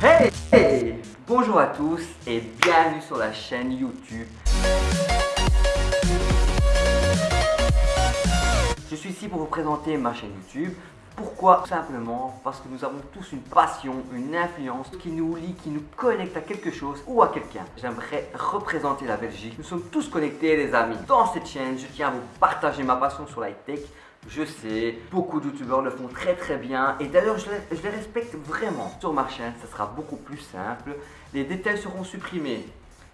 Hey, Bonjour à tous et bienvenue sur la chaîne YouTube. Je suis ici pour vous présenter ma chaîne YouTube. Pourquoi? Tout simplement parce que nous avons tous une passion, une influence qui nous lie, qui nous connecte à quelque chose ou à quelqu'un. J'aimerais représenter la Belgique. Nous sommes tous connectés les amis. Dans cette chaîne, je tiens à vous partager ma passion sur la tech. Je sais, beaucoup de youtubeurs le font très très bien et d'ailleurs je, je, les respecte vraiment. Sur ma chaîne, ça sera beaucoup plus simple. Les détails seront supprimés,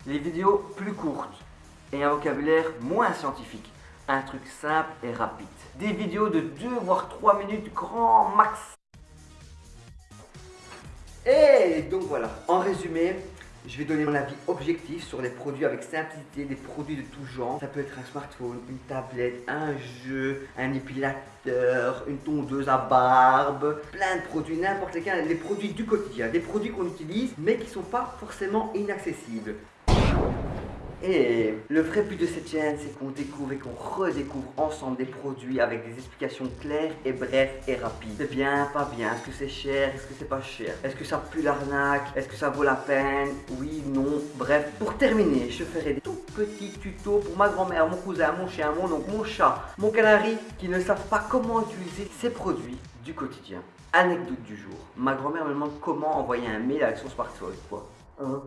les vidéos plus courtes et un vocabulaire moins scientifique un truc simple et rapide. Des vidéos de 2 voire 3 minutes grand max. Et donc voilà, en résumé, je vais donner mon avis objectif sur les produits avec simplicité, des produits de tout genre. Ça peut être un smartphone, une tablette, un jeu, un épilateur, une tondeuse à barbe, plein de produits, n'importe lesquels, les produits du quotidien, des produits qu'on utilise mais qui ne sont pas forcément inaccessibles. Et le vrai but de cette chaîne, c'est qu'on découvre et qu'on redécouvre ensemble des produits avec des explications claires et brèves et rapides. C'est bien, pas bien, est-ce que c'est cher, est-ce que c'est pas cher, est-ce que ça pue l'arnaque, est-ce que ça vaut la peine, oui, non, bref. Pour terminer, je ferai des tout petits tutos pour ma grand-mère, mon cousin, mon chien, mon oncle, mon chat, mon canari, qui ne savent pas comment utiliser ces produits du quotidien. Anecdote du jour, ma grand-mère me demande comment envoyer un mail avec son smartphone. Quoi? Un.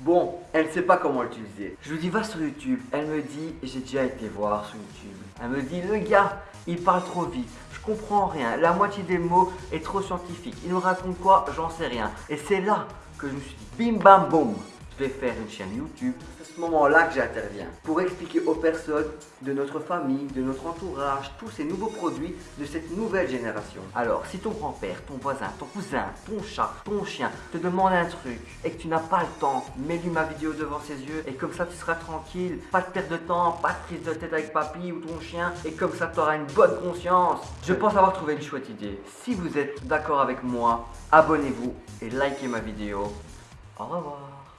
Bon, elle ne sait pas comment l'utiliser. Je lui dis va sur YouTube. Elle me dit j'ai déjà été voir sur YouTube. Elle me dit le gars, il parle trop vite. Je comprends rien. La moitié des mots est trop scientifique. Il me raconte quoi? J'en sais rien. Et c'est là que je me suis dit bim bam boum je vais faire une chaîne YouTube. C'est à ce moment-là que j'interviens pour expliquer aux personnes de notre famille, de notre entourage, tous ces nouveaux produits de cette nouvelle génération. Alors, si ton grand-père, ton voisin, ton cousin, ton chat, ton chien te demande un truc et que tu n'as pas le temps, mets-lui ma vidéo devant ses yeux et comme ça tu seras tranquille. Pas de perte de temps, pas de prise de tête avec papy ou ton chien et comme ça tu auras une bonne conscience. Je pense avoir trouvé une chouette idée. Si vous êtes d'accord avec moi, abonnez-vous et likez ma vidéo. Au revoir.